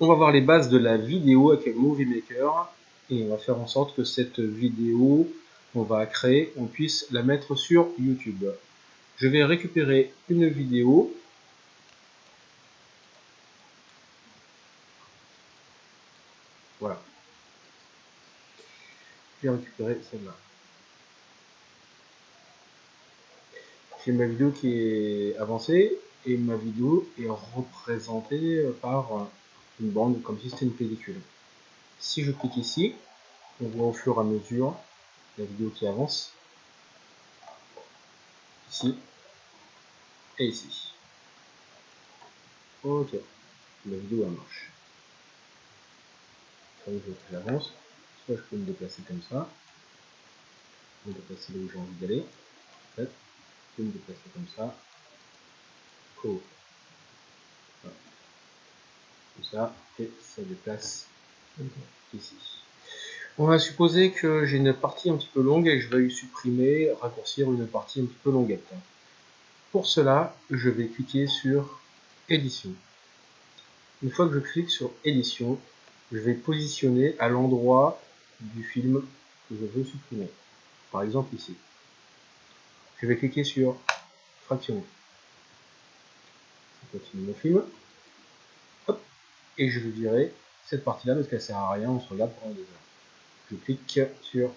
on va voir les bases de la vidéo avec Movie Maker et on va faire en sorte que cette vidéo qu'on va créer, on puisse la mettre sur YouTube. Je vais récupérer une vidéo. Voilà. Je vais récupérer celle-là. J'ai ma vidéo qui est avancée et ma vidéo est représentée par une bande comme si c'était une pellicule. Si je clique ici, on voit au fur et à mesure la vidéo qui avance. Ici et ici. Ok, la vidéo elle marche. je j'avance. Soit je peux me déplacer comme ça. Me déplacer là où j'ai envie d'aller. Je peux me déplacer comme ça. Cool. Ça, et ça déplace ici. On va supposer que j'ai une partie un petit peu longue et je vais supprimer, raccourcir une partie un petit peu longuette. Pour cela, je vais cliquer sur édition. Une fois que je clique sur édition, je vais positionner à l'endroit du film que je veux supprimer. Par exemple ici. Je vais cliquer sur fractionner. Je continue mon film. Et je vais virer cette partie-là parce qu'elle sert à rien, on se regarde pendant des heures je clique sur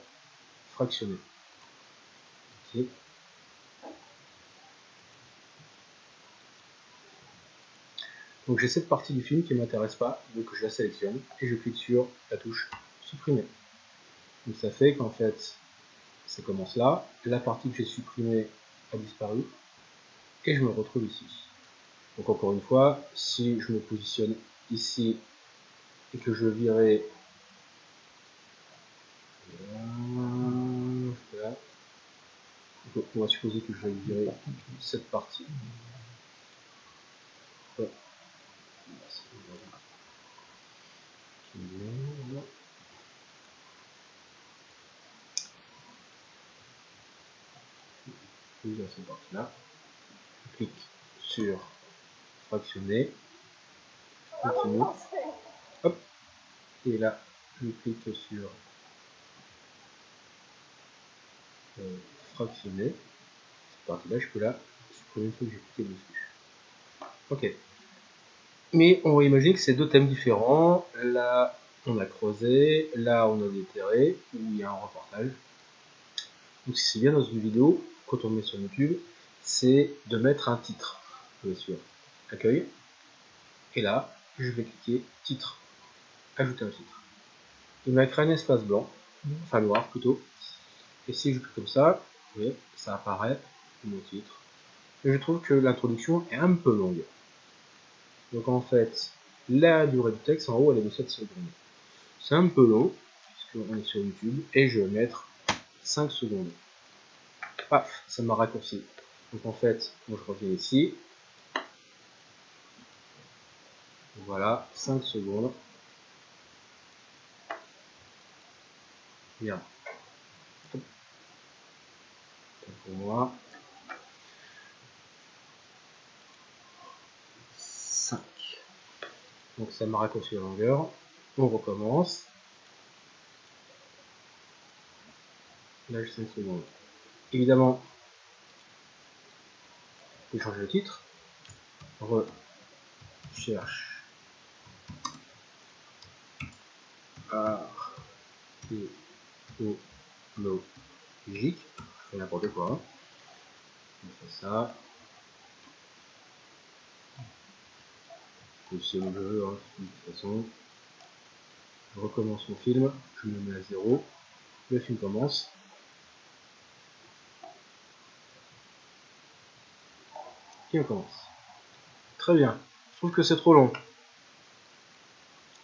fractionner. Donc j'ai cette partie du film qui ne m'intéresse pas, donc je la sélectionne et je clique sur la touche supprimer. Donc ça fait qu'en fait, ça commence là, la partie que j'ai supprimée a disparu et je me retrouve ici. Donc encore une fois, si je me positionne ici et que je virais on va supposer que je vais virer cette partie. cette partie-là. Je clique sur fractionner. Continue. Hop. Et là, je clique sur euh, fractionner. Cette partie-là, je peux la supprimer une fois que j'ai cliqué dessus. Ok. Mais on va imaginer que c'est deux thèmes différents. Là, on a creusé. Là, on a déterré. Où il y a un reportage. Donc, si c'est bien dans une vidéo, quand on met sur YouTube, c'est de mettre un titre. Bien sûr. Accueil. Et là, je vais cliquer titre. Ajouter un titre. Il m'a créé un espace blanc. Enfin noir plutôt. Et si je clique comme ça, vous voyez, ça apparaît mon titre. Et je trouve que l'introduction est un peu longue. Donc en fait, la durée du texte en haut elle est de 7 secondes. C'est un peu long, puisqu'on est sur YouTube, et je vais mettre 5 secondes. Paf, ça m'a raccourci. Donc en fait, moi je reviens ici. Voilà, 5 secondes. Bien pour moi. 5. Donc ça m'a raccourci la longueur. On recommence. Là j'ai 5 secondes. Évidemment, je vais changer le titre. Recherche. Archéologique n'importe quoi. On fait ça. C'est le jeu, de toute façon. Je recommence mon film, je me mets à zéro. Le film commence. Et on commence. Très bien. Je trouve que c'est trop long.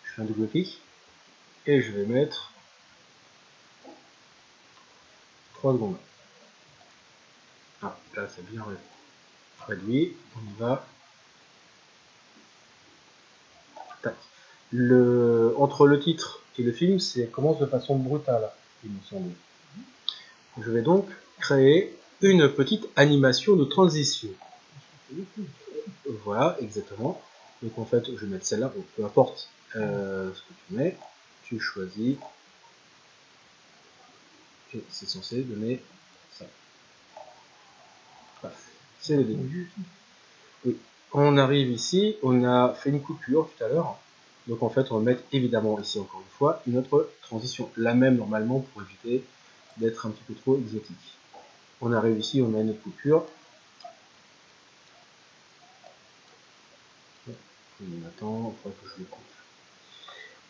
Je fais un double clic. Et je vais mettre 3 secondes. Ah, là c'est bien réduit. On y va. Le, entre le titre et le film, c'est commence de façon brutale, il me semble. Je vais donc créer une petite animation de transition. Voilà, exactement. Donc en fait, je vais mettre celle-là, peu importe euh, ce que tu mets, tu choisis, c'est censé donner ça. c'est le début. Oui. On arrive ici, on a fait une coupure tout à l'heure, donc en fait on va mettre évidemment ici encore une fois une autre transition, la même normalement pour éviter d'être un petit peu trop exotique. On arrive ici, on a une coupure, on attend, que je le coupe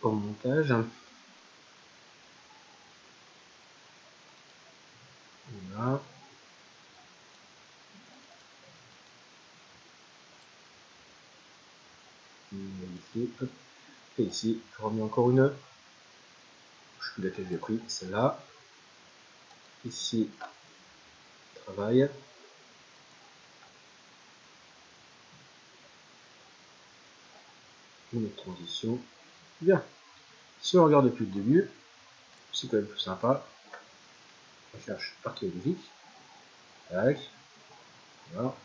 au montage. Voilà. Ici, Et ici, je remets encore une. Je sais laquelle j'ai pris, celle-là. Ici, travail. Une transition. Bien. Si on regarde depuis le début, c'est quand même plus sympa. Recherche archéologique. Tac. Voilà.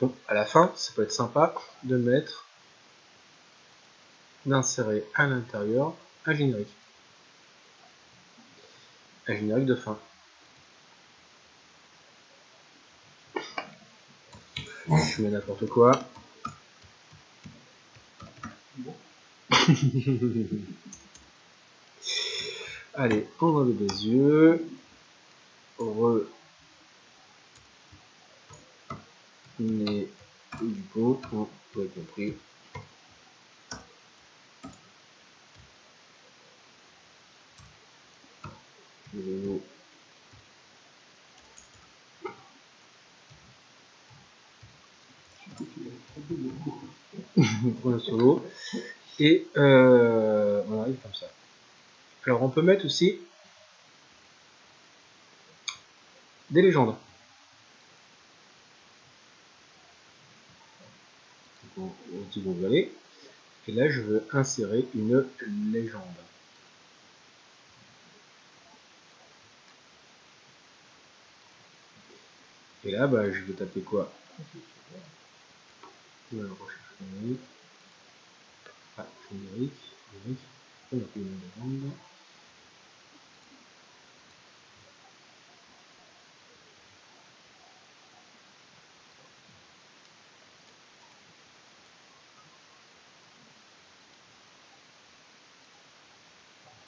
Donc à la fin, ça peut être sympa de mettre, d'insérer à l'intérieur un générique un générique de fin. Je mets n'importe quoi. Allez, on enlève des yeux. Re. Nez du pot. On peut compris. pour le solo. Et euh, on arrive comme ça. Alors on peut mettre aussi des légendes. On dit vous allez. Et là je veux insérer une légende. Et là, bah, je vais taper quoi générique. Ah, générique, générique. On a fait une.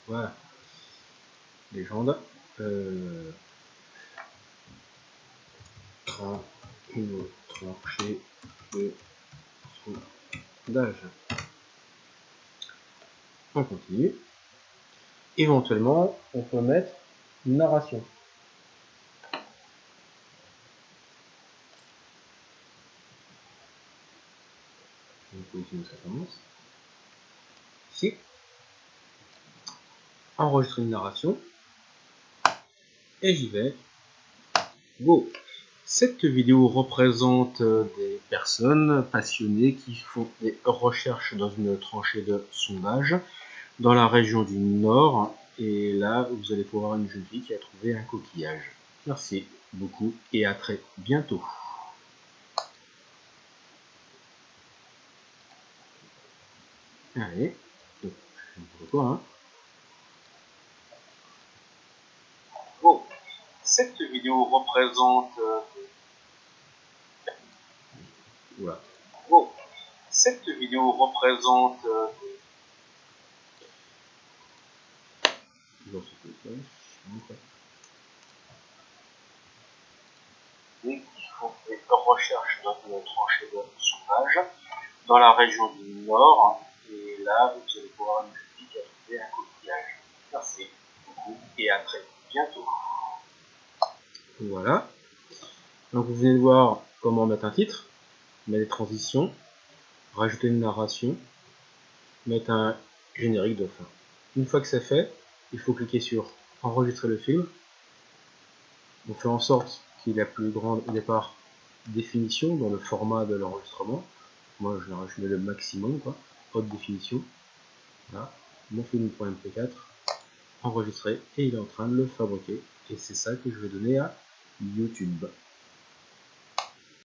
Voilà. Légende. Euh, une tranchée de d'âge. On continue. Éventuellement, on peut mettre narration. Ça. Ici, enregistrer une narration. Et j'y vais. Go cette vidéo représente euh, des personnes passionnées qui font des recherches dans une tranchée de sondage dans la région du Nord. Et là, vous allez pouvoir une jeune fille qui a trouvé un coquillage. Merci beaucoup et à très bientôt. Allez, donc, je hein. cette vidéo représente euh, cette vidéo représente euh, qui font des recherches dans une tranchée de sauvage dans la région du Nord. Et là, vous allez pouvoir nous qui a trouvé un coquillage. Merci beaucoup et à très bientôt. Voilà. Donc vous venez de voir comment mettre un titre mettre des transitions, rajouter une narration, mettre un générique de fin. Une fois que c'est fait, il faut cliquer sur enregistrer le film. On fait en sorte qu'il ait la plus grande départ définition dans le format de l'enregistrement. Moi je mets le maximum, quoi, haute définition. Voilà, mon film.mp4. enregistré et il est en train de le fabriquer. Et c'est ça que je vais donner à YouTube.